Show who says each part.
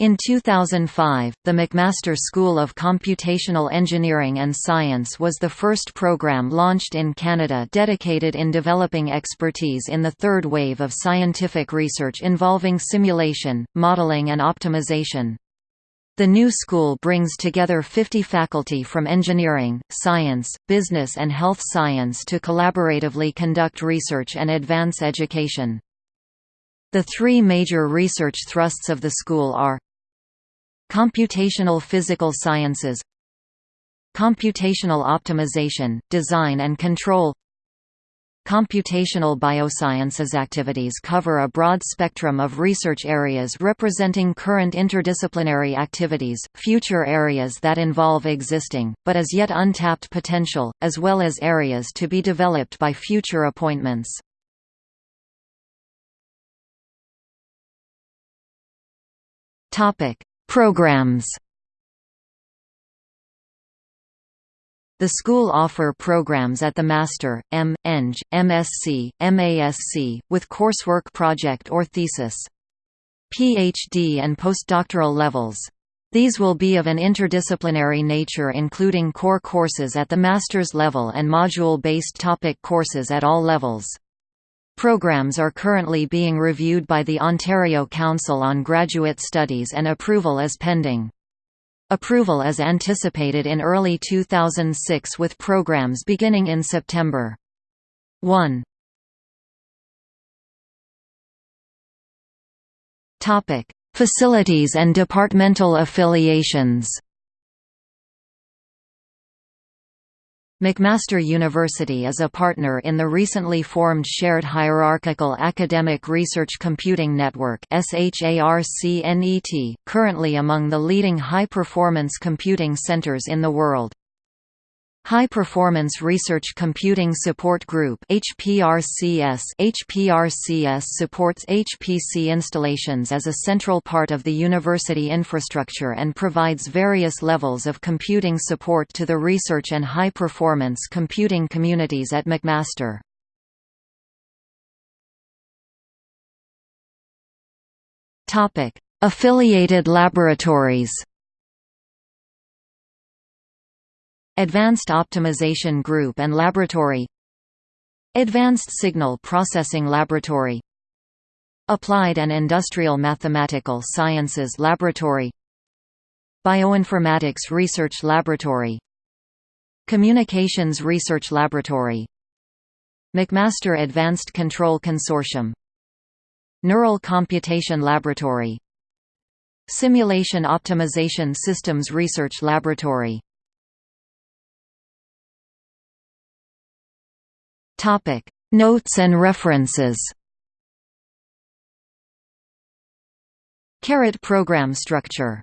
Speaker 1: In 2005, the McMaster School of Computational Engineering and Science was the first program launched in Canada dedicated in developing expertise in the third wave of scientific research involving simulation, modeling and optimization. The new school brings together 50 faculty from engineering, science, business and health science to collaboratively conduct research and advance education. The three major research thrusts of the school are Computational Physical Sciences. Computational Optimization, Design and Control. Computational biosciences activities cover a broad spectrum of research areas representing current interdisciplinary activities, future areas that involve existing, but as yet untapped potential, as well as areas to be developed by future appointments. Programs The school offer programs at the Master, M, Eng, MSc, MASc, with coursework project or thesis. PhD and postdoctoral levels. These will be of an interdisciplinary nature including core courses at the master's level and module-based topic courses at all levels. Programs are currently being reviewed by the Ontario Council on Graduate Studies and approval is pending. Approval is anticipated in early 2006 with programs beginning in September. 1. Topic: Facilities and departmental affiliations. McMaster University is a partner in the recently formed Shared Hierarchical Academic Research Computing Network currently among the leading high-performance computing centers in the world. High Performance Research Computing Support Group HPRCS HPRCS supports HPC installations as a central part of the university infrastructure and provides various levels of computing support to the research and high-performance computing communities at McMaster. Affiliated laboratories Advanced Optimization Group and Laboratory. Advanced Signal Processing Laboratory. Applied and Industrial Mathematical Sciences Laboratory. Bioinformatics Research Laboratory. Communications Research Laboratory. McMaster Advanced Control Consortium. Neural Computation Laboratory. Simulation Optimization Systems Research Laboratory Topic: Notes and references. Carrot program structure